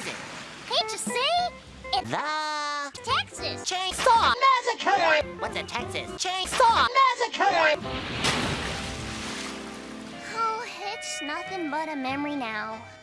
is it? Can't you see? It's the Texas Chainsaw Massacre! What's a Texas Chainsaw Massacre? Oh, it's nothing but a memory now.